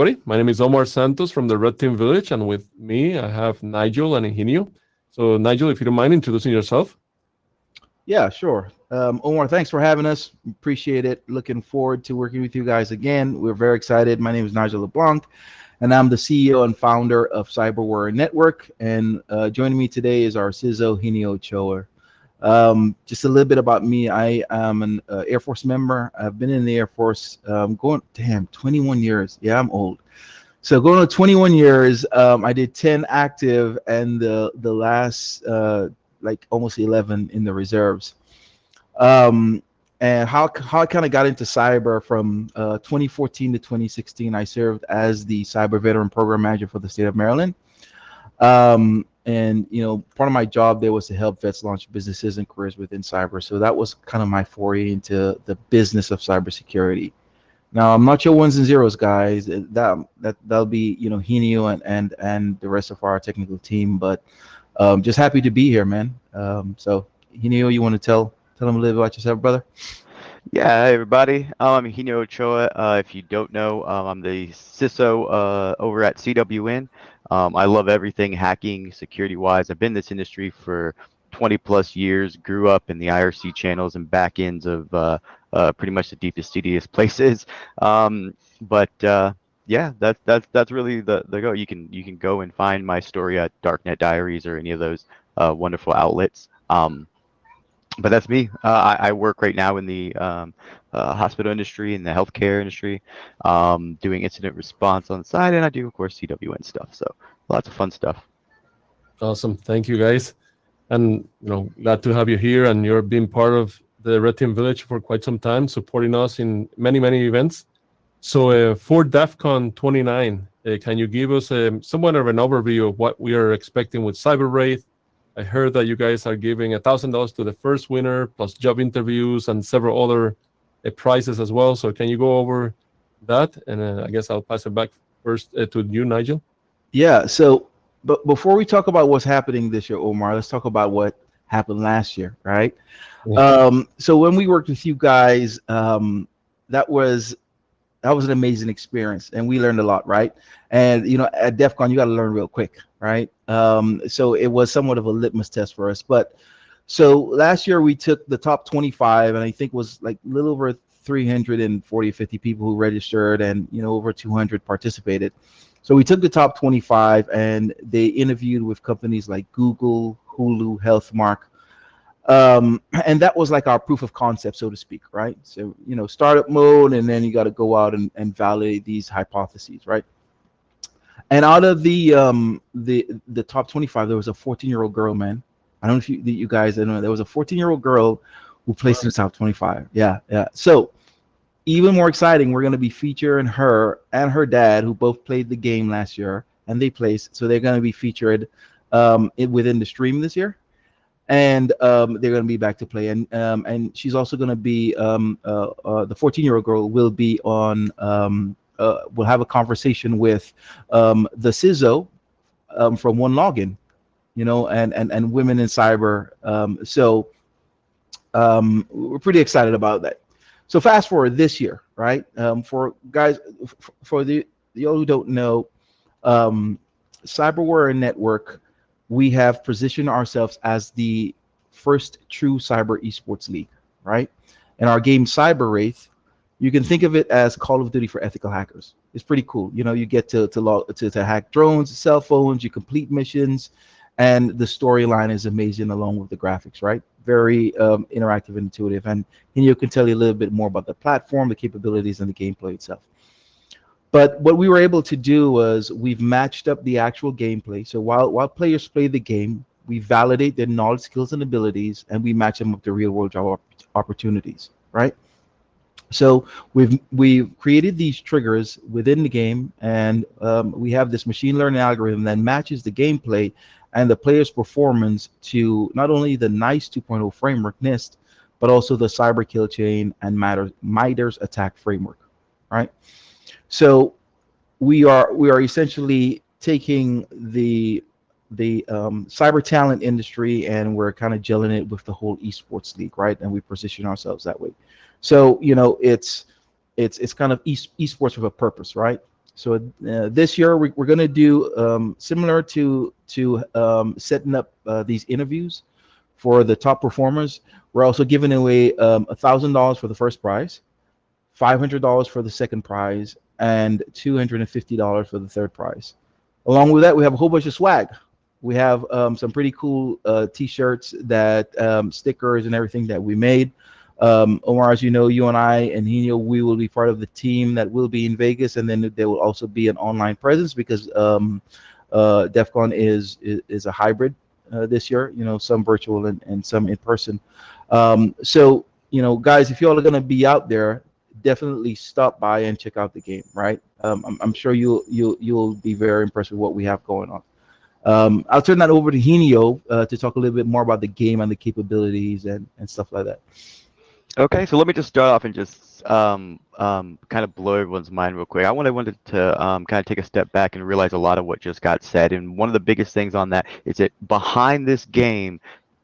everybody. My name is Omar Santos from the Red Team Village, and with me I have Nigel and Higinio. So, Nigel, if you don't mind introducing yourself. Yeah, sure. Um, Omar, thanks for having us. Appreciate it. Looking forward to working with you guys again. We're very excited. My name is Nigel LeBlanc, and I'm the CEO and founder of Cyberware Network. And uh, joining me today is our CISO, Higinio Ochoa. Um, just a little bit about me. I am an uh, Air Force member. I've been in the Air Force um, going, damn, 21 years. Yeah, I'm old. So going to 21 years, um, I did 10 active and the, the last uh, like almost 11 in the reserves. Um, and how, how I kind of got into cyber from uh, 2014 to 2016, I served as the cyber veteran program manager for the state of Maryland. Um, and you know part of my job there was to help vets launch businesses and careers within cyber. So that was kind of my foray into the business of cybersecurity. Now i'm not your ones and zeros guys. That that that'll be you know Higinio and and and the rest of our technical team. But um, just happy to be here man. Um, so Higinio you want to tell tell them a little bit about yourself brother yeah, hey everybody. I'm Higinio Ochoa. Uh, if you don't know, um, I'm the CISO uh, over at CWN. Um, I love everything hacking, security wise. I've been in this industry for 20 plus years, grew up in the IRC channels and back ends of uh, uh, pretty much the deepest, seediest places. Um, but uh, yeah, that's that's that's really the the go. You can you can go and find my story at Darknet Diaries or any of those uh, wonderful outlets. Um, but that's me. Uh, I, I, work right now in the um, uh, hospital industry, in the healthcare industry, um, doing incident response on the side, and I do, of course, CWN stuff. So lots of fun stuff. Awesome. Thank you, guys. And, you know, glad to have you here, and you're being part of the Red Team Village for quite some time, supporting us in many, many events. So uh, for DEF CON 29, uh, can you give us um, somewhat of an overview of what we are expecting with Cyber Wraith, I heard that you guys are giving a thousand dollars to the first winner, plus job interviews and several other uh, prizes as well. So can you go over that? And uh, I guess I'll pass it back first uh, to you, Nigel. Yeah. So, but before we talk about what's happening this year, Omar, let's talk about what happened last year, right? Yeah. Um, so when we worked with you guys, um, that was that was an amazing experience and we learned a lot right? And you know at def con you got to learn real quick right? Um, so it was somewhat of a litmus test for us but so last year we took the top 25 and i think was like a little over 340 50 people who registered and you know over 200 participated. So we took the top 25 and they interviewed with companies like google hulu healthmark um, and that was like our proof of concept, so to speak, right? So, you know, startup mode, and then you got to go out and, and validate these hypotheses, right? And out of the um, the the top 25, there was a 14 year old girl, man. I don't know if you you guys I know there was a 14 year old girl who placed wow. in the top 25. Yeah, yeah. So even more exciting, we're going to be featuring her and her dad, who both played the game last year, and they placed. So they're going to be featured um, within the stream this year and um, they're going to be back to play. And um, and she's also going to be um, uh, uh, the 14 year old girl will be on. Um, uh, will have a conversation with um, the CISO um, from OneLogin, you know, and and and women in cyber. so we're pretty excited about that. So fast forward this year, right? for guys, for the the all who don't know, Cyberware Network we have positioned ourselves as the first true cyber esports league, right? And our game Cyber Wraith, you can think of it as Call of Duty for ethical hackers. It's pretty cool. You know, you get to to log, to, to hack drones, cell phones, you complete missions, and the storyline is amazing along with the graphics, right? Very um, interactive and intuitive. And you can tell you a little bit more about the platform, the capabilities, and the gameplay itself. But what we were able to do was we've matched up the actual gameplay. So while while players play the game, we validate their knowledge, skills, and abilities, and we match them up to real world job opportunities, right? So we've we've created these triggers within the game, and um, we have this machine learning algorithm that matches the gameplay and the player's performance to not only the NICE 2.0 framework NIST, but also the Cyber Kill Chain and MITRE's ATT&CK framework, right? So we are we are essentially taking the the um, cyber talent industry and we're kind of gelling it with the whole esports league, right? And we position ourselves that way. So you know, it's it's it's kind of esports with a purpose, right? So uh, this year we, we're going to do um, similar to to um, setting up uh, these interviews for the top performers. We're also giving away um, a thousand dollars for the first prize, five hundred dollars for the second prize, and two hundred and fifty dollars for the third prize. Along with that, we have a whole bunch of swag. We have um, some pretty cool uh, t-shirts that um, stickers and everything that we made. Um, Omar, as you know, you and I and Higinio, we will be part of the team that will be in Vegas, and then there will also be an online presence because um, uh, DEF CON is, is, is a hybrid uh, this year. You know, some virtual and, and some in person. Um, so you know, guys, if you all are going to be out there, definitely stop by and check out the game. Right? Um, I'm, I'm, sure you'll you'll you'll be very impressed with what we have going on. Um, I'll turn that over to Higinio uh, to talk a little bit more about the game and the capabilities and, and stuff like that. Okay, so let me just start off and just um, um, kind of blow everyone's mind real quick. I wanted, wanted to um, kind of take a step back and realize a lot of what just got said. And one of the biggest things on that is that behind this game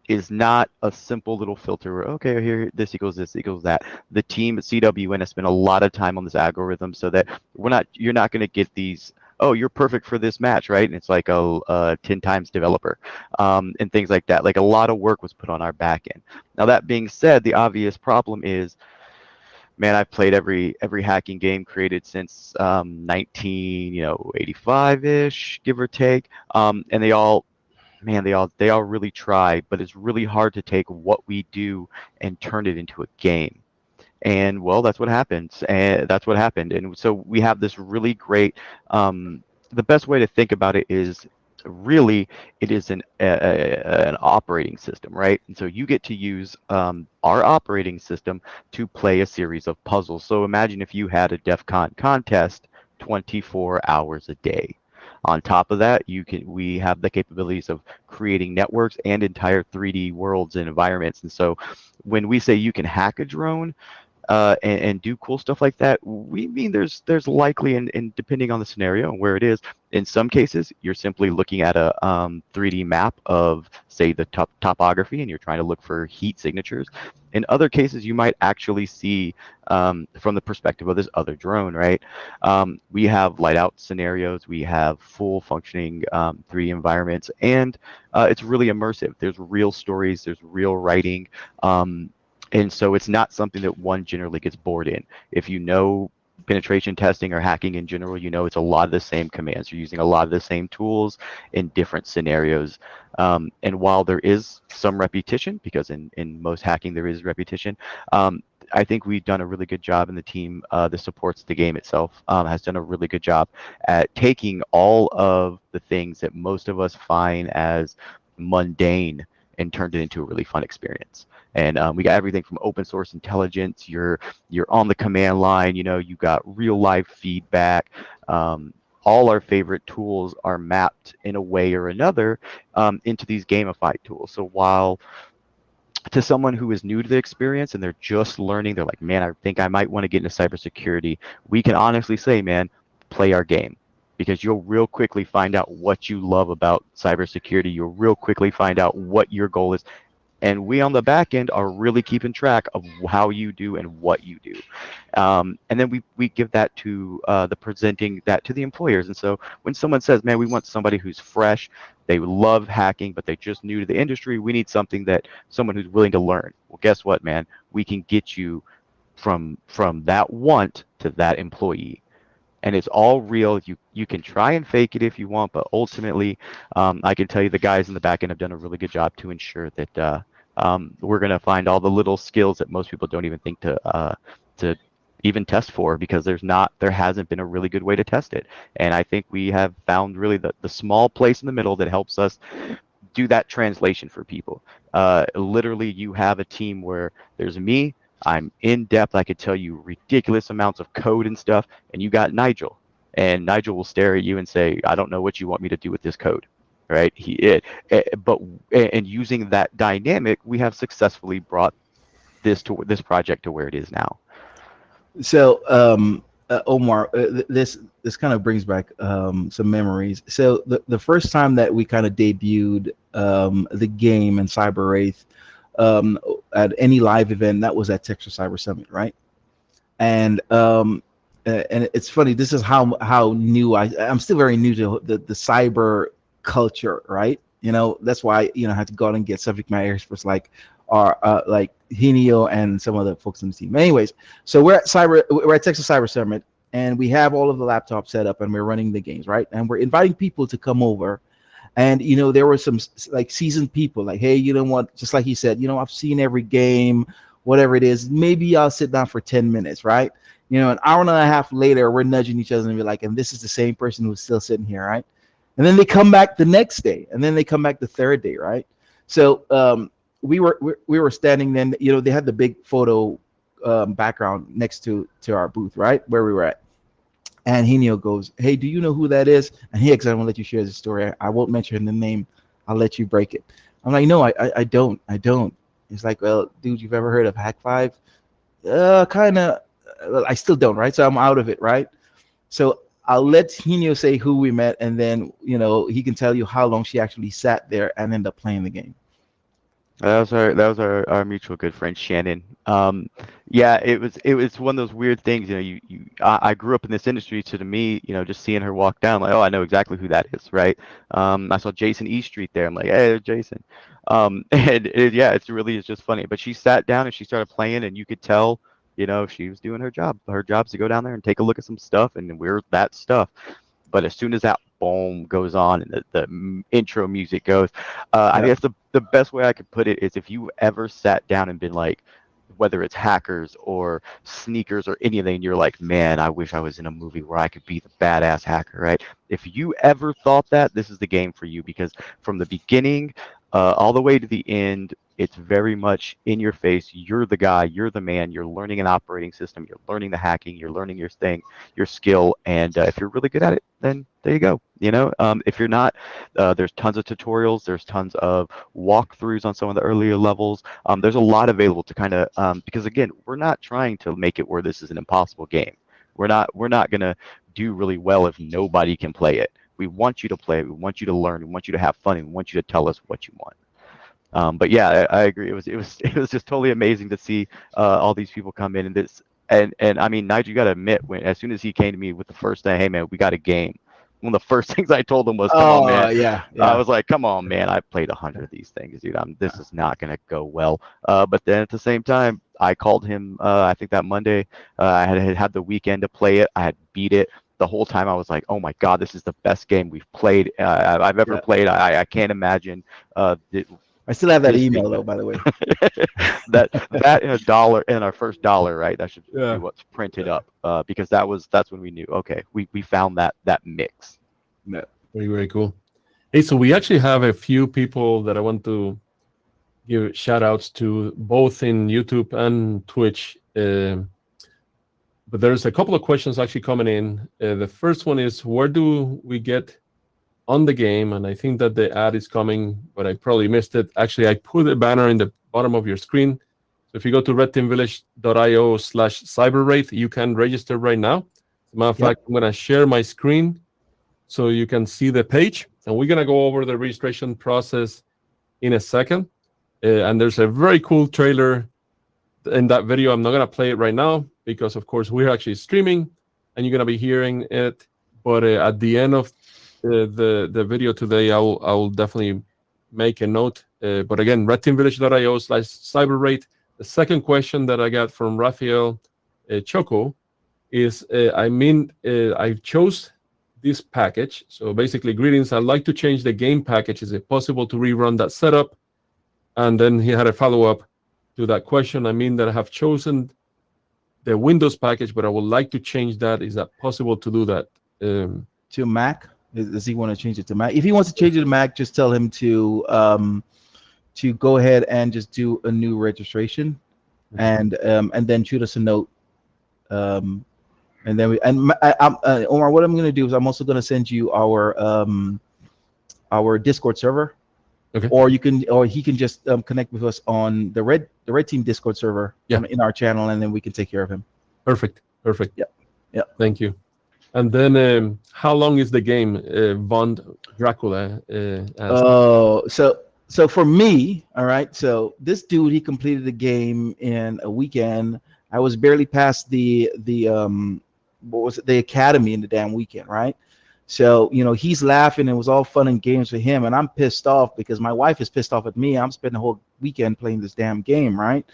is not a simple little filter where, okay, here, this equals this equals that. The team at CWN has spent a lot of time on this algorithm so that we're not, you're not going to get these oh, you're perfect for this match, right? And it's like a, a 10 times developer um, and things like that. Like a lot of work was put on our back end. Now, that being said, the obvious problem is, man, I've played every every hacking game created since um, 19, you know, 85-ish, give or take. Um, and they all, man, they all they all really try, but it's really hard to take what we do and turn it into a game. And well that's what happens and that's what happened. And so we have this really great um, the best way to think about it is really it is an a, an operating system right? And so you get to use um, our operating system to play a series of puzzles. So imagine if you had a def con contest 24 hours a day on top of that you can we have the capabilities of creating networks and entire 3d worlds and environments. And so when we say you can hack a drone uh, and, and, do cool stuff like that, we mean there's there's likely, and, and depending on the scenario and where it is, in some cases, you're simply looking at a um, 3D map of, say, the top topography, and you're trying to look for heat signatures. In other cases, you might actually see um, from the perspective of this other drone, right? Um, we have light out scenarios, we have full functioning 3D um, environments, and uh, it's really immersive. There's real stories, there's real writing. Um, and so it's not something that one generally gets bored in. If you know penetration testing or hacking in general, you know it's a lot of the same commands. You're using a lot of the same tools in different scenarios. Um, and while there is some repetition, because in, in most hacking there is repetition, um, I think we've done a really good job, and the team uh, that supports the game itself um, has done a really good job at taking all of the things that most of us find as mundane and turned it into a really fun experience. And um, we got everything from open source intelligence. You're you're on the command line. You know, you got real life feedback. Um, all our favorite tools are mapped in a way or another um, into these gamified tools. So while to someone who is new to the experience and they're just learning, they're like, man, I think I might want to get into cybersecurity. We can honestly say, man, play our game because you'll real quickly find out what you love about cybersecurity. You'll real quickly find out what your goal is. And we on the back end are really keeping track of how you do and what you do. Um, and then we, we give that to uh, the presenting that to the employers. And so when someone says, man, we want somebody who's fresh, they love hacking, but they're just new to the industry, we need something that someone who's willing to learn. Well, guess what, man? We can get you from from that want to that employee and it's all real. You you can try and fake it if you want, but ultimately, um, I can tell you the guys in the back end have done a really good job to ensure that uh, um, we're going to find all the little skills that most people don't even think to uh, to even test for because there's not there hasn't been a really good way to test it and i think we have found really the, the small place in the middle that helps us do that translation for people uh, literally you have a team where there's me I'm in depth. I could tell you ridiculous amounts of code and stuff. And you got Nigel, and Nigel will stare at you and say, "I don't know what you want me to do with this code." Right? He it, it but and using that dynamic, we have successfully brought this to this project to where it is now. So, um, uh, Omar, uh, this this kind of brings back um, some memories. So the the first time that we kind of debuted um, the game in Cyber Wraith um, at any live event that was at Texas Cyber Summit, right? And um, and it's funny. This is how how new I I'm still very new to the the cyber culture, right? You know, that's why you know I had to go out and get subject matter experts like are uh, like Higinio and some other folks on the team. Anyways, so we're at cyber we're at Texas Cyber Summit and we have all of the laptops set up and we're running the games, right? And we're inviting people to come over. And you know, there were some like seasoned people, like, hey, you know what? Just like he said, you know, I've seen every game, whatever it is. Maybe I'll sit down for 10 minutes, right? You know, an hour and a half later, we're nudging each other and be like, and this is the same person who's still sitting here, right? And then they come back the next day, and then they come back the third day, right? So um, we were we were standing then, you know, they had the big photo um, background next to to our booth, right where we were at. And Higinio goes, "Hey, do you know who that is?" And he, because I won't let you share the story. I won't mention the name. I'll let you break it. I'm like, "No, I, I, I don't. I don't." He's like, "Well, dude, you've ever heard of Hak5? Uh, kind of. I still don't, right? So I'm out of it, right? So I'll let Higinio say who we met, and then you know he can tell you how long she actually sat there and ended up playing the game. That was our that was our, our mutual good friend Shannon. Um, yeah, it was it was one of those weird things. You know, you, you I, I grew up in this industry, so to me, you know, just seeing her walk down, like, oh, I know exactly who that is, right? Um, I saw Jason E Street there. I'm like, hey, Jason. Um, and it, yeah, it's really it's just funny. But she sat down and she started playing, and you could tell, you know, she was doing her job. Her job's to go down there and take a look at some stuff, and we're that stuff. But as soon as that boom goes on and the, the intro music goes. Uh, I guess the, the best way I could put it is if you ever sat down and been like, whether it's hackers or sneakers or anything, you're like, man, I wish I was in a movie where I could be the badass hacker, right? If you ever thought that, this is the game for you because from the beginning uh, all the way to the end, it's very much in your face. You're the guy, you're the man, you're learning an operating system, you're learning the hacking, you're learning your thing, your skill. And uh, if you're really good at it, then there you go. You know, um, if you're not, uh, there's tons of tutorials, there's tons of walkthroughs on some of the earlier levels. Um, there's a lot available to kind of, um, because again, we're not trying to make it where this is an impossible game. We're not, we're not going to do really well if nobody can play it. We want you to play. We want you to learn. We want you to have fun. And we want you to tell us what you want. Um, but yeah, I, I, agree. It was it was it was just totally amazing to see uh, all these people come in and this and and I mean, Nigel, you got to admit when as soon as he came to me with the first thing, hey man, we got a game. One of the first things I told him was, "Come oh, on, man." Yeah, yeah, I was like, "Come on, man. I played a hundred of these things, dude. I'm, this is not gonna go well." Uh, but then at the same time, I called him. Uh, I think that Monday, uh, I had had the weekend to play it. I had beat it the whole time I was like, oh my God, this is the best game we've played, uh, I've ever yeah. played. I, I can't imagine. Uh, I still have that email though, by the way. that that in a dollar in our first dollar, right? That should yeah. be what's printed up, uh, because that was that's when we knew. Okay, we we found that that mix. Yeah, very very cool. Hey, so we actually have a few people that I want to give shout outs to both in YouTube and Twitch. Uh, but there's a couple of questions actually coming in. Uh, the first one is where do we get on the game? And I think that the ad is coming, but I probably missed it. Actually, I put a banner in the bottom of your screen. So if you go to redteamvillage.io slash cyberwraith, you can register right now. As a matter of yep. fact, I'm going to share my screen so you can see the page. And we're going to go over the registration process in a second. Uh, and there's a very cool trailer in that video. I'm not going to play it right now because of course we're actually streaming and you're going to be hearing it but uh, at the end of the, the, the video today i will i will definitely make a note. Uh, but again redteamvillage.io slash cyberwraith the second question that i got from Rafael uh, choco is uh, i mean uh, i chose this package. So basically greetings. I'd like to change the game package. Is it possible to rerun that setup? And then he had a follow-up to that question. I mean that i have chosen the Windows package, but I would like to change that. Is that possible to do that? Um, to Mac? Does he want to change it to Mac? If he wants to change it to Mac, just tell him to um, to go ahead and just do a new registration, and um, and then shoot us a note. Um, and then we and I, I'm, uh, Omar, what I'm going to do is I'm also going to send you our um, our Discord server Okay. Or you can, or he can just um, connect with us on the red the red team Discord server yeah. in our channel, and then we can take care of him. Perfect. Perfect. Yeah. Yeah. Thank you. And then, um, how long is the game, uh, Bond Dracula? Uh, oh, so so for me, all right. So this dude, he completed the game in a weekend. I was barely past the the um what was it, the academy in the damn weekend, right? So, you know, he's laughing. It was all fun and games for him. And I'm pissed off because my wife is pissed off at me. I'm spending the whole weekend playing this damn game, right?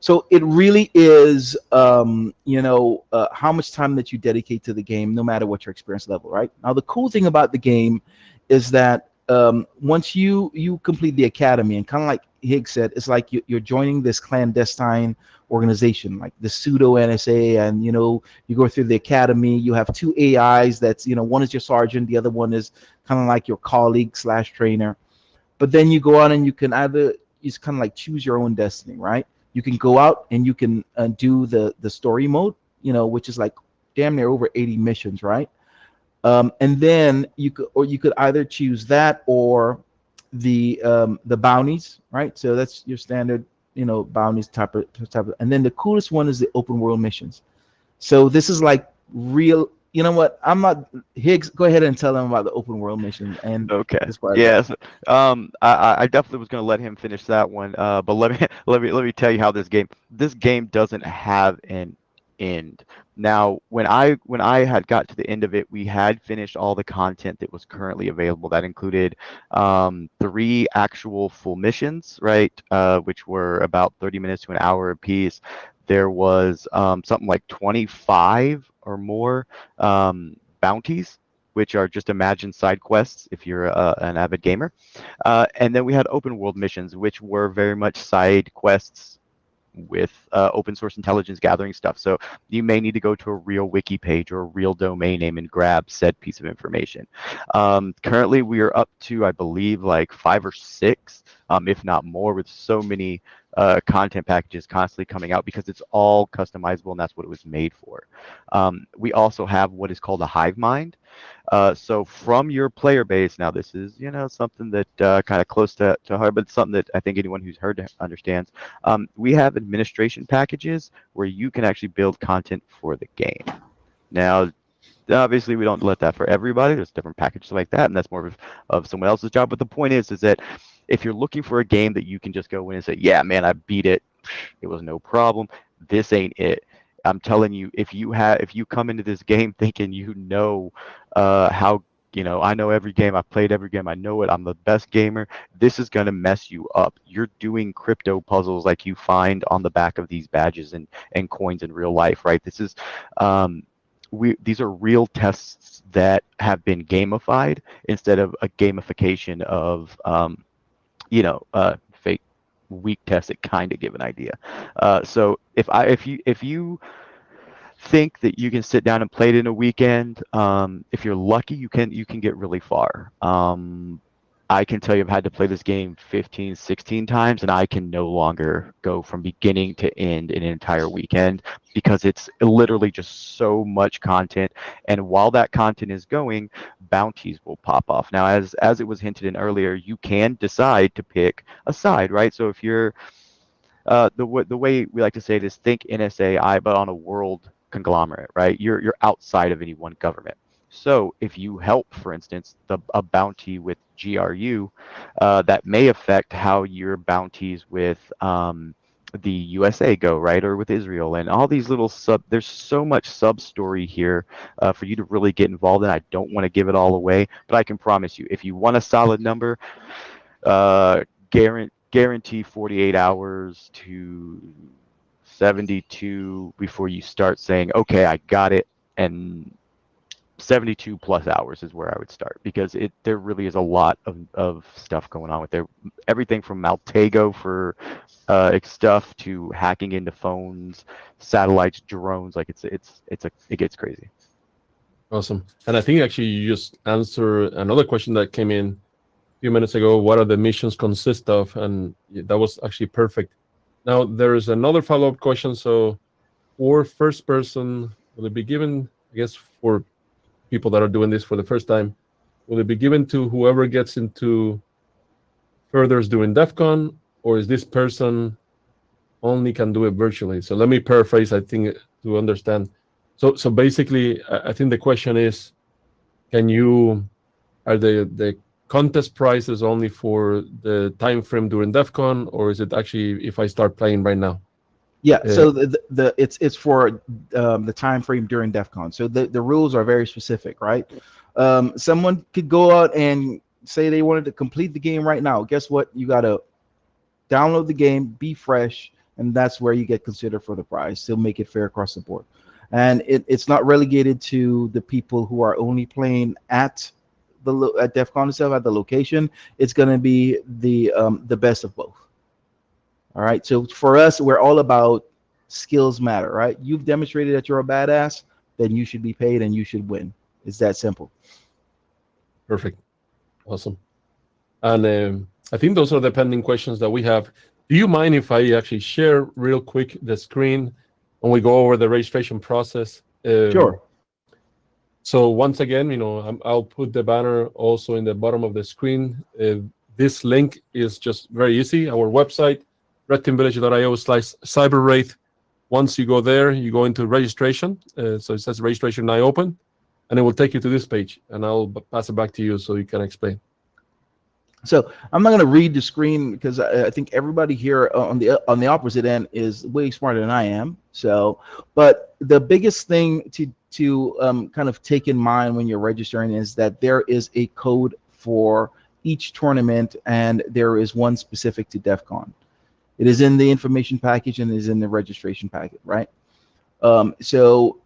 So it really is, um, you know, uh, how much time that you dedicate to the game, no matter what your experience level, right? Now, the cool thing about the game is that um, once you you complete the academy, and kind of like Higgs said, it's like you, you're joining this clandestine organization, like the pseudo NSA, and you know you go through the academy. You have two AIs. That's you know one is your sergeant, the other one is kind of like your colleague slash trainer. But then you go on and you can either it's kind of like choose your own destiny, right? You can go out and you can uh, do the the story mode, you know, which is like damn near over 80 missions, right? Um, and then you could or you could either choose that or the um, the bounties, right? So that's your standard, you know, bounties type of type of. And then the coolest one is the open world missions. So this is like real. You know what? I'm not Higgs. Go ahead and tell them about the open world mission and Okay. Yes. Um, I, I- I definitely was going to let him finish that one. Uh, but let me let me let me tell you how this game this game doesn't have an end. Now, when I when I had got to the end of it, we had finished all the content that was currently available. That included um, three actual full missions, right? Uh, which were about 30 minutes to an hour apiece. There was um, something like 25 or more um, bounties which are just imagined side quests if you're uh, an avid gamer. Uh, and then we had open world missions, which were very much side quests with uh, open source intelligence gathering stuff. So you may need to go to a real wiki page or a real domain name and grab said piece of information. Um, currently, we are up to, I believe, like five or six, um, if not more, with so many uh, content packages constantly coming out because it's all customizable and that's what it was made for. Um, we also have what is called a hive mind. Uh, so from your player base, now this is you know something that uh, kind of close to, to heart, but something that I think anyone who's heard understands. Um, we have administration packages where you can actually build content for the game. Now, obviously, we don't let that for everybody. There's different packages like that, and that's more of, of someone else's job. But the point is, is that if you're looking for a game that you can just go in and say, "Yeah, man, I beat it. It was no problem." This ain't it. I'm telling you, if you have, if you come into this game thinking you know uh, how, you know, I know every game, I've played every game, I know it, I'm the best gamer. This is gonna mess you up. You're doing crypto puzzles like you find on the back of these badges and and coins in real life, right? This is, um, we these are real tests that have been gamified instead of a gamification of, um, you know, uh, fake weak tests that kind of give an idea. Uh, so if I if you if you think that you can sit down and play it in a weekend, um, if you're lucky, you can you can get really far. Um, I can tell you I've had to play this game 15, 16 times, and I can no longer go from beginning to end in an entire weekend because it's literally just so much content. And while that content is going, bounties will pop off. Now, as as it was hinted in earlier, you can decide to pick a side, right? So if you're uh, the the way we like to say it is think NSAI, but on a world conglomerate, right? You're you're outside of any one government. So if you help, for instance, the a bounty with GRU, uh, that may affect how your bounties with um, the USA go, right, or with Israel, and all these little sub. There's so much sub story here uh, for you to really get involved in. I don't want to give it all away, but I can promise you, if you want a solid number, uh, guarantee guarantee 48 hours to 72 before you start saying, okay, I got it, and 72 plus hours is where I would start because it there really is a lot of, of stuff going on with there. Everything from Maltego for uh, stuff to hacking into phones, satellites, drones. Like it's it's it's a it gets crazy. Awesome. And I think actually you just answered another question that came in a few minutes ago. What are the missions consist of? And that was actually perfect. Now there is another follow-up question. So for first person, will it be given, I guess for people that are doing this for the first time, will it be given to whoever gets into furthers doing DEF CON, or is this person only can do it virtually? So let me paraphrase, I think, to understand. So so basically, I think the question is, can you, are the the contest prizes only for the time frame during DEF CON, or is it actually if I start playing right now? Yeah, Yeah. so the, the, it's it's for um, the time frame during DEF CON. So the, the rules are very specific, right? Um, someone could go out and say they wanted to complete the game right now. Guess what? You gotta download the game, be fresh, and that's where you get considered for the prize. Still make it fair across the board. And it, it's not relegated to the people who are only playing at the at DEF CON itself at the location. It's gonna be the um, the best of both. All right. So for us, we're all about skills matter, right? You've demonstrated that you're a badass, then you should be paid and you should win. It's that simple. Perfect. Awesome. And um, I think those are the pending questions that we have. Do you mind if I actually share real quick the screen when we go over the registration process? Um, Sure. So once again, you know, I'm, I'll put the banner also in the bottom of the screen. Uh, this link is just very easy. Our website, redteamvillage.io slash cyberwraith. Once you go there, you go into registration. Uh, so it says registration now open, and it will take you to this page. And I'll pass it back to you so you can explain. So I'm not going to read the screen because I, I think everybody here on the on the opposite end is way smarter than I am. So, but the biggest thing to to um, kind of take in mind when you're registering is that there is a code for each tournament, and there is one specific to DEF CON. It is in the information package and is in the registration packet, right? Um, so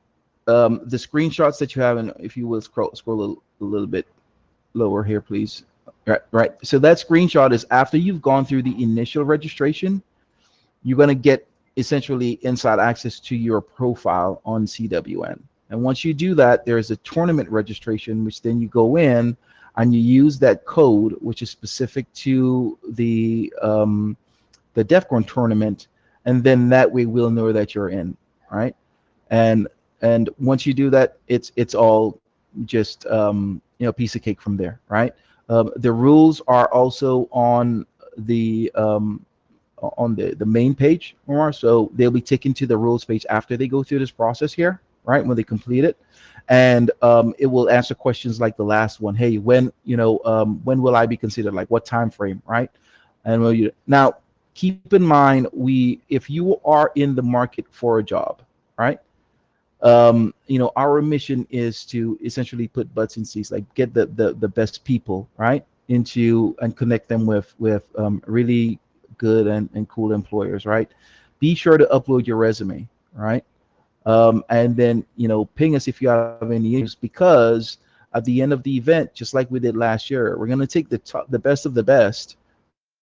um, the screenshots that you have, and if you will scroll scroll a little, a little bit lower here, please. Right, right. So that screenshot is after you've gone through the initial registration, you're going to get essentially inside access to your profile on CWN. And once you do that, there's a tournament registration, which then you go in and you use that code, which is specific to the um, the DEF CON tournament, and then that way we'll know that you're in, right? And and once you do that, it's it's all just um, you know piece of cake from there, right? Um, the rules are also on the um, on the the main page, Omar. So they'll be taken to the rules page after they go through this process here, right? When they complete it, and um, it will answer questions like the last one. Hey, when you know um, when will I be considered? Like what time frame, right? And will you now keep in mind we if you are in the market for a job, right? um, you know, our mission is to essentially put butts in seats, like get the the, the best people, right, into and connect them with with um, really good and, and cool employers, right? Be sure to upload your resume, right? Um, and then you know, ping us if you have any issues because at the end of the event, just like we did last year, we're gonna take the top, the best of the best,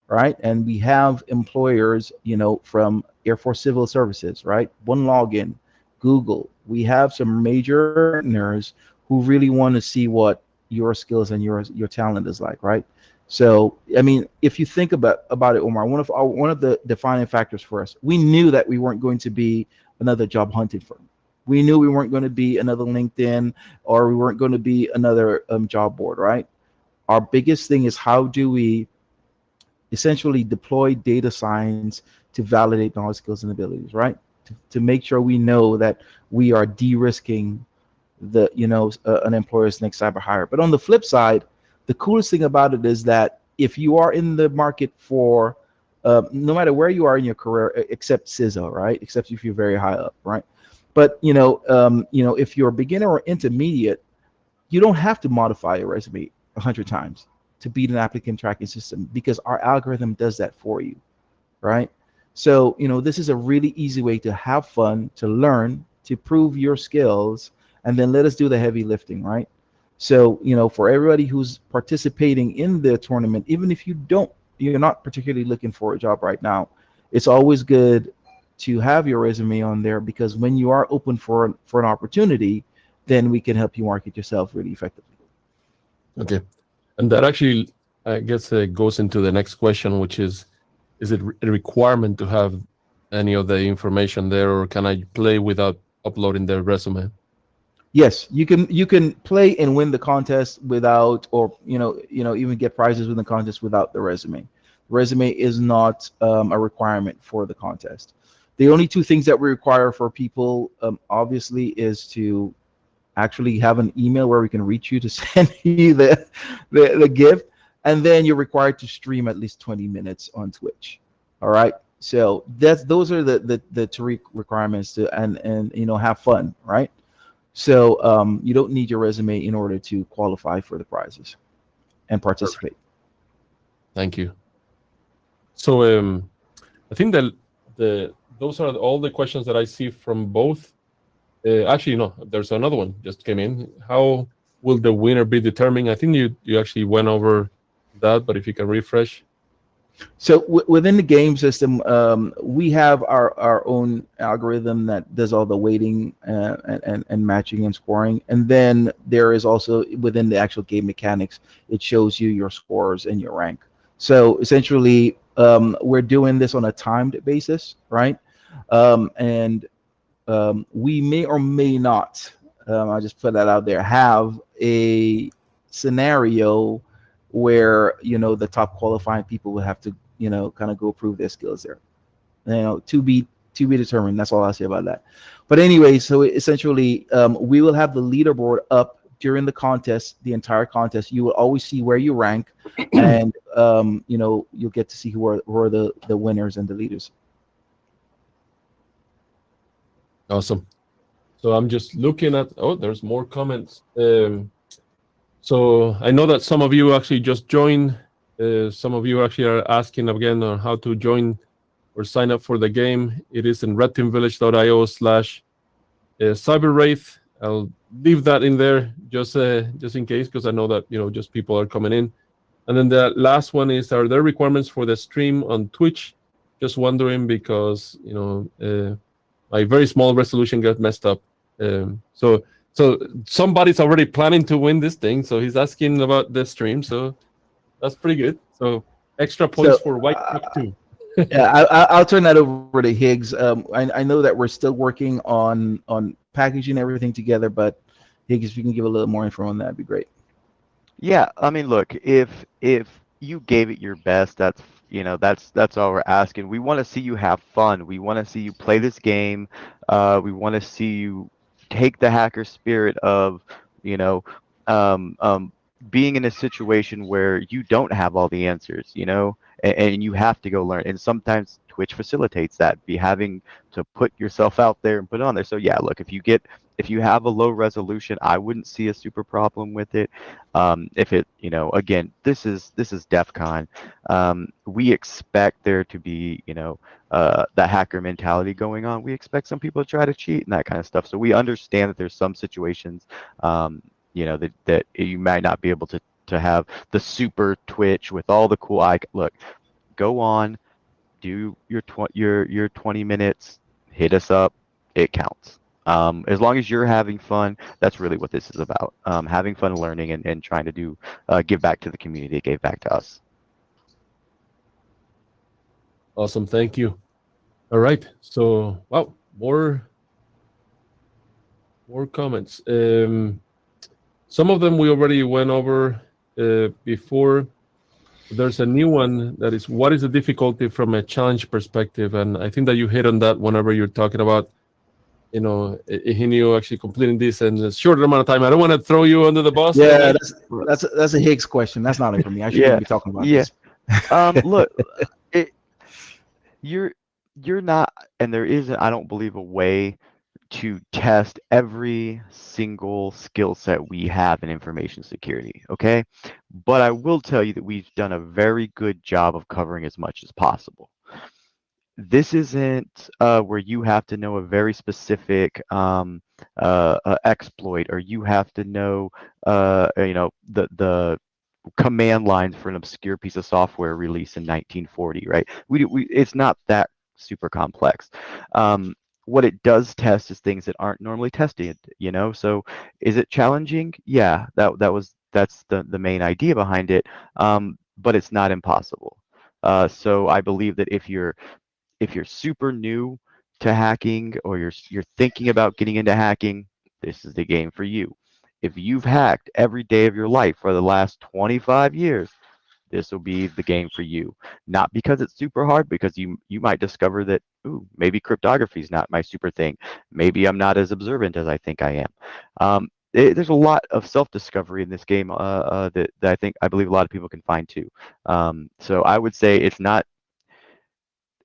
right? And we have employers, you know, from Air Force Civil Services, right? OneLogin, Google. We have some major partners who really want to see what your skills and your your talent is like, right? So, I mean, if you think about about it, Omar, one of our, one of the defining factors for us, we knew that we weren't going to be another job hunting firm. We knew we weren't going to be another LinkedIn or we weren't going to be another um, job board, right? Our biggest thing is how do we essentially deploy data science to validate knowledge, skills, and abilities, right? To, to make sure we know that we are de-risking the you know uh, an employer's next cyber hire. But on the flip side, the coolest thing about it is that if you are in the market for uh, no matter where you are in your career, except CISO, right? Except if you're very high up, right? But you know, um, you know, if you're a beginner or intermediate, you don't have to modify your resume a hundred times to beat an applicant tracking system because our algorithm does that for you, right? So you know, this is a really easy way to have fun, to learn, to prove your skills, and then let us do the heavy lifting, right? So, you know, for everybody who's participating in the tournament, even if you don't, you're not particularly looking for a job right now, it's always good to have your resume on there because when you are open for for an opportunity, then we can help you market yourself really effectively. Okay, and that actually, I guess, uh, goes into the next question, which is, is it a requirement to have any of the information there, or can I play without uploading the resume? Yes, you can you can play and win the contest without, or you know, you know, even get prizes within the contest without the resume. Resume is not um, a requirement for the contest. The only two things that we require for people, um, obviously, is to actually have an email where we can reach you to send you the, the the gift, and then you're required to stream at least 20 minutes on Twitch. All right. So that's those are the the the three requirements to and and you know have fun, right? So um, you don't need your resume in order to qualify for the prizes and participate. Thank you. So um, I think that the those are all the questions that I see from both. Uh, actually, no, there's another one just came in. How will the winner be determined? I think you you actually went over that, but if you can refresh. So within the game system, um, we have our, our own algorithm that does all the weighting uh, and, and, and matching and scoring. And then there is also within the actual game mechanics, it shows you your scores and your rank. So essentially, um, we're doing this on a timed basis, right? Um, and um, we may or may not, um, I'll just put that out there, have a scenario where you know the top qualifying people will have to you know kind of go prove their skills there. You know to be to be determined that's all i'll say about that. But anyway so essentially um, we will have the leaderboard up during the contest the entire contest. You will always see where you rank and um, you know you'll get to see who are, who are the the winners and the leaders Awesome. So I'm just looking at. Oh, there's more comments. Um, so I know that some of you actually just joined. Uh, some of you actually are asking again on how to join or sign up for the game. It is in redteamvillage.io slash uh, cyberwraith. I'll leave that in there just uh, just in case because I know that you know just people are coming in. And then the last one is: Are there requirements for the stream on Twitch? Just wondering because you know uh, my very small resolution got messed up. Um, so so somebody's already planning to win this thing. So he's asking about the stream. So that's pretty good. So extra points So, for White uh, Cup too. yeah I, I- i'll turn that over to higgs um, I, I know that we're still working on on packaging everything together but higgs if you can give a little more info on that would be great Yeah, I mean, look, if if you gave it your best, that's you know that's that's all we're asking. We want to see you have fun. We want to see you play this game. Uh, we want to see you take the hacker spirit of you know um, um, being in a situation where you don't have all the answers. You know, and, and you have to go learn. And sometimes Twitch facilitates that. Be having to put yourself out there and put it on there. So yeah, look, if you get if you have a low resolution, I wouldn't see a super problem with it. Um, if it you know again this is this is def con. Um, we expect there to be you know uh, that hacker mentality going on. We expect some people to try to cheat and that kind of stuff. So we understand that there's some situations um, you know that, that you might not be able to to have the super twitch with all the cool look go on do your tw- your your 20 minutes hit us up it counts um, as long as you're having fun that's really what this is about um, having fun learning and, and trying to do uh, give back to the community gave back to us Awesome. Thank you. All right. So wow, more more comments. Um, some of them we already went over uh, before. There's a new one that is what is the difficulty from a challenge perspective, and I think that you hit on that whenever you're talking about, you know, Higinio actually completing this in a shorter amount of time. I don't want to throw you under the bus. yeah that's that's a, that's a higgs question that's not it for me i shouldn't Yeah. be talking about Yeah. this um, look, it, you're you're not, and there isn't. I don't believe a way to test every single skill set we have in information security. Okay, but I will tell you that we've done a very good job of covering as much as possible. This isn't uh, where you have to know a very specific um, uh, uh, exploit, or you have to know, uh, you know, the the command lines for an obscure piece of software released in 1940, right? We, we it's not that super complex. Um, what it does test is things that aren't normally tested, you know. So is it challenging? Yeah, that that was that's the the main idea behind it. Um, but it's not impossible. Uh, so I believe that if you're if you're super new to hacking or you're you're thinking about getting into hacking, this is the game for you. If you've hacked every day of your life for the last 25 years this will be the game for you. Not because it's super hard because you you might discover that ooh maybe cryptography is not my super thing. Maybe i'm not as observant as i think i am. Um, it- there's a lot of self-discovery in this game uh, uh, that, that i think i believe a lot of people can find too. Um, so i would say it's not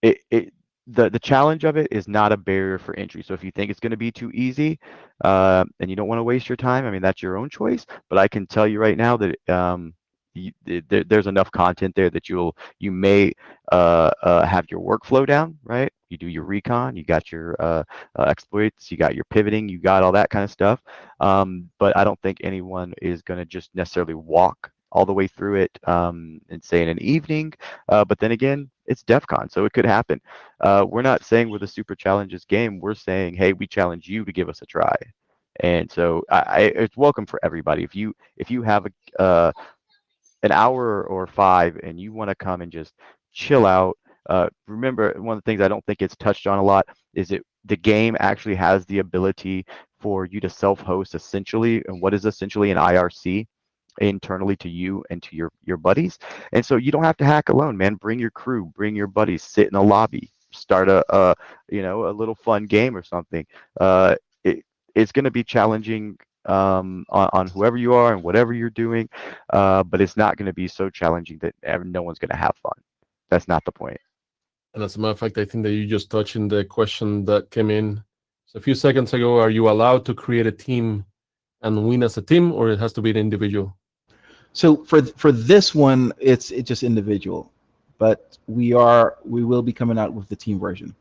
it, it the the challenge of it is not a barrier for entry. So if you think it's going to be too easy, uh, and you don't want to waste your time, I mean that's your own choice. But I can tell you right now that um, you, there, there's enough content there that you'll you may uh, uh, have your workflow down, right? You do your recon, you got your uh, uh, exploits, you got your pivoting, you got all that kind of stuff. Um, but I don't think anyone is going to just necessarily walk all the way through it um, and say in an evening. Uh, but then again, it's DEF CON, so it could happen. Uh, we're not saying we're the super challenges game. We're saying, hey, we challenge you to give us a try. And so I, I, it's welcome for everybody. If you if you have a uh, an hour or five and you want to come and just chill out, uh, remember one of the things I don't think it's touched on a lot is it the game actually has the ability for you to self-host essentially, and what is essentially an IRC internally to you and to your your buddies. And so you don't have to hack alone man. Bring your crew bring your buddies sit in a lobby start a, a you know a little fun game or something. Uh it, it's going to be challenging um on, on, whoever you are and whatever you're doing uh but it's not going to be so challenging that no one's going to have fun. That's not the point. and as a matter of fact i think that you just touched in the question that came in. So a few seconds ago are you allowed to create a team and win as a team or it has to be an individual so for for this one, it's it's just individual, but we are we will be coming out with the team version.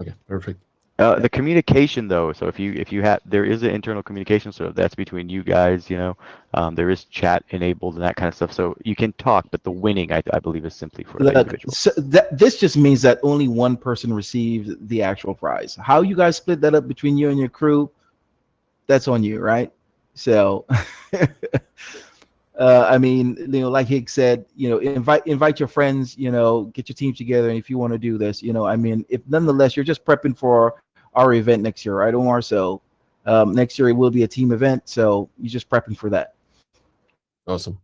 Okay, perfect. Uh, the communication though, so if you if you have there is an internal communication, so that's between you guys, you know, um, there is chat enabled and that kind of stuff, so you can talk, but the winning I, I believe is simply for the individual. So that this just means that only one person received the actual prize. How you guys split that up between you and your crew, that's on you, right? So. uh, I mean, you know, like Higgs said, you know, invite invite your friends, you know, get your team together, and if you want to do this, you know, I mean, if nonetheless you're just prepping for our event next year, right, Omar? So um, next year it will be a team event, so you're just prepping for that. Awesome.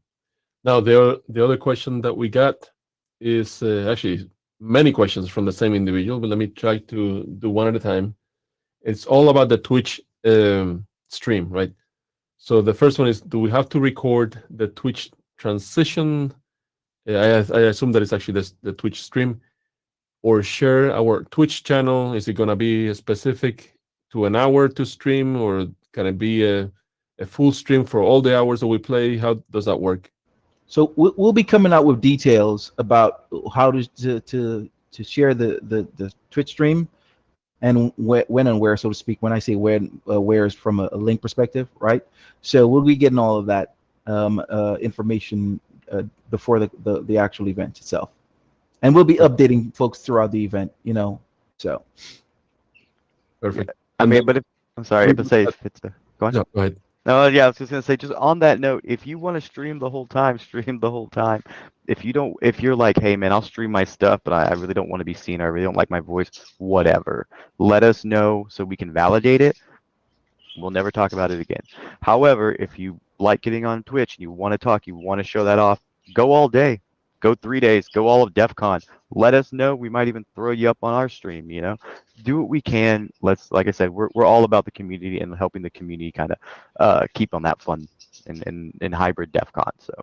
Now the the other question that we got is uh, actually many questions from the same individual, but let me try to do one at a time. It's all about the Twitch um, stream, right? So the first one is, do we have to record the Twitch transition? Uh, I, I assume that it's actually the, the Twitch stream or share our Twitch channel. Is it going to be specific to an hour to stream or can it be a, a full stream for all the hours that we play? How does that work? So we'll be coming out with details about how to to to, to share the, the the Twitch stream and wh when and where, so to speak. When I say when, uh, where is from a, a, link perspective, right? So we'll be getting all of that um, uh, information uh, before the, the, the actual event itself, and we'll be updating folks throughout the event. You know, so perfect. I mean, but if, I'm sorry, but say if it's a, go on. No, go ahead. No, yeah, I was just gonna say, just on that note, if you want to stream the whole time, stream the whole time. If you don't, if you're like, hey man, I'll stream my stuff, but I, I really don't want to be seen, I really don't like my voice, whatever. Let us know so we can validate it. We'll never talk about it again. However, if you like getting on Twitch and you want to talk, you want to show that off, go all day go three days, go all of DEF CON. Let us know. We might even throw you up on our stream, you know. Do what we can. Let's, like I said, we're, we're all about the community and helping the community kind of uh, keep on that fun in, in, in hybrid DEF CON. So.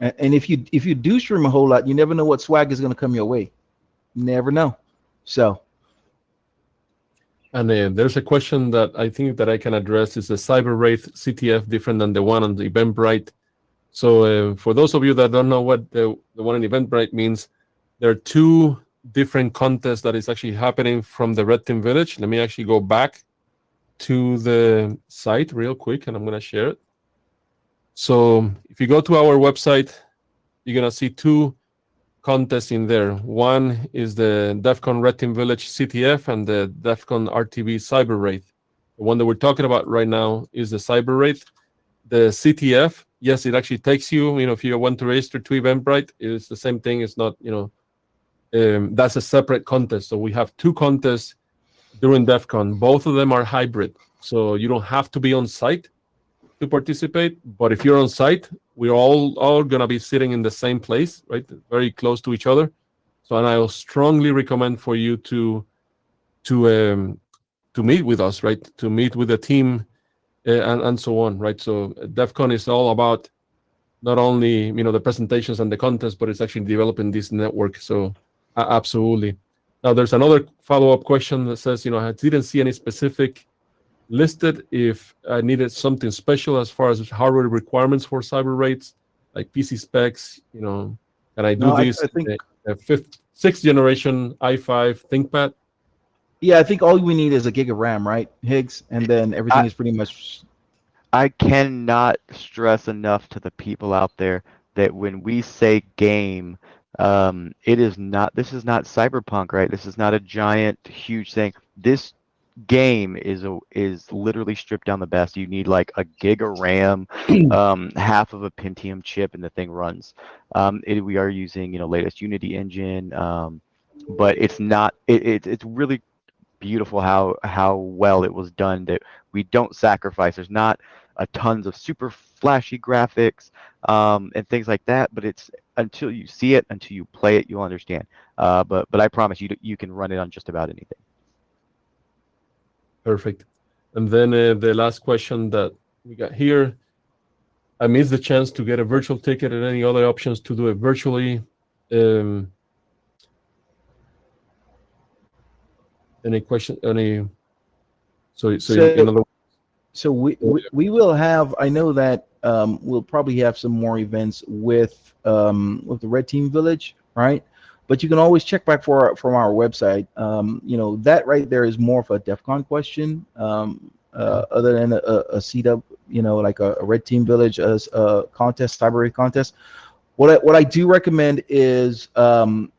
And, and if you if you do stream a whole lot, you never know what swag is going to come your way. never know. So. And uh, there's a question that I think that I can address. Is the Cyber Wraith CTF different than the one on the Eventbrite? So uh, for those of you that don't know what the, the one in Eventbrite means, there are two different contests that is actually happening from the Red Team Village. Let me actually go back to the site real quick, and I'm going to share it. So if you go to our website, you're going to see two contests in there. One is the DEF CON Red Team Village CTF and the DEF CON RTV Cyber Wraith. The one that we're talking about right now is the Cyber Wraith. The CTF yes, it actually takes you, you know, if you want to register to Eventbrite, it's the same thing. It's not, you know, um, that's a separate contest. So we have two contests during DEF CON. Both of them are hybrid. So you don't have to be on site to participate. But if you're on site, we're all, all going to be sitting in the same place, right? Very close to each other. So, and I will strongly recommend for you to, to, um, to meet with us, right? To meet with the team Eh, and, and so on, right? So uh, DEF CON is all about not only you know the presentations and the contest, but it's actually developing this network. So uh, absolutely. now there's another follow-up question that says, you know, I didn't see any specific listed if I needed something special as far as hardware requirements for Cyber Wraith, like PC specs, you know, can I do No, this? I think- a, a fifth, sixth generation i5 ThinkPad? Yeah, I think all we need is a gig of RAM, right, Higgs, and then everything I- is pretty much. I cannot stress enough to the people out there that when we say game, um, it is not. This is not cyberpunk, right? This is not a giant, huge thing. This game is a is literally stripped down the best. You need like a gig of RAM, um, half of a Pentium chip, and the thing runs. Um, it, we are using you know latest Unity engine, um, but it's not. It, it it's really beautiful how how well it was done. That we don't sacrifice. There's not a tons of super flashy graphics um, and things like that. But it's until you see it, until you play it, you'll understand. Uh, but but I promise you, you can run it on just about anything. Perfect. And then uh, the last question that we got here, I missed the chance to get a virtual ticket and any other options to do it virtually. Um, any question? Any? So, so, So- in other So we, we we will have. I know that um, we'll probably have some more events with um, with the Red Team Village, right? But you can always check back for our, from our website. Um, you know that right there is more of a DEF CON question, um, uh, other than a, a, CW, you know, like a, a Red Team Village as a contest, cyber contest. What I, what I do recommend is um,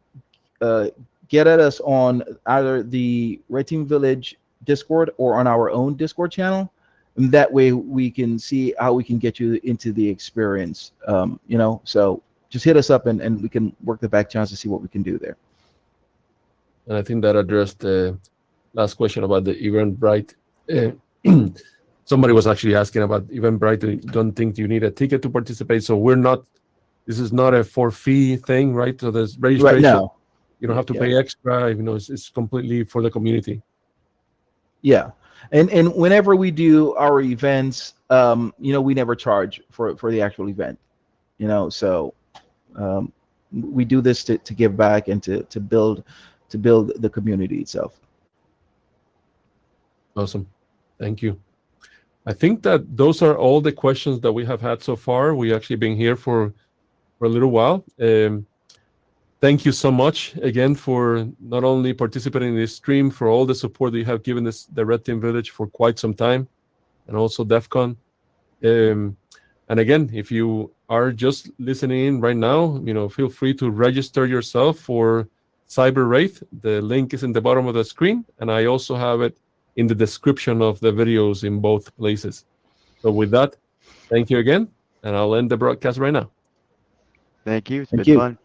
uh, get at us on either the Red Team Village Discord or on our own Discord channel. And that way we can see how we can get you into the experience. Um, you know, so just hit us up and, and we can work the back channels to see what we can do there. And I think that addressed the last question about the Eventbrite. Uh, somebody was actually asking about Eventbrite. Don't think you need a ticket to participate. So we're not. This is not a for fee thing, right? So there's registration. Right now. You don't have to Yeah. pay extra. You know, it's, it's completely for the community. Yeah. And and whenever we do our events, um, you know, we never charge for for the actual event. You know, so um, we do this to, to give back and to to build to build the community itself. Awesome. Thank you. I think that those are all the questions that we have had so far. We actually been here for for a little while. Um, thank you so much again for not only participating in this stream, for all the support that you have given this the Red Team Village for quite some time, and also DEF CON. Um, and again, if you are just listening in right now, you know, feel free to register yourself for Cyber Wraith. The link is in the bottom of the screen, and I also have it in the description of the videos in both places. So with that, thank you again, and I'll end the broadcast right now. Thank you. It's Thank been you. fun.